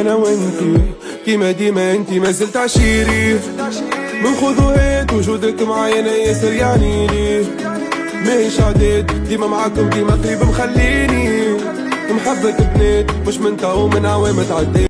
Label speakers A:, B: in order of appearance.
A: أنا وانتي كيما ديما انتي ما زلت عشيري. من خذ وهات وجودك معايا أنا ياسر يعني لي. ماهيش عداد ديما معاكم ديما قريب مخليني. محبك بنات مش من تو من عوام تعدي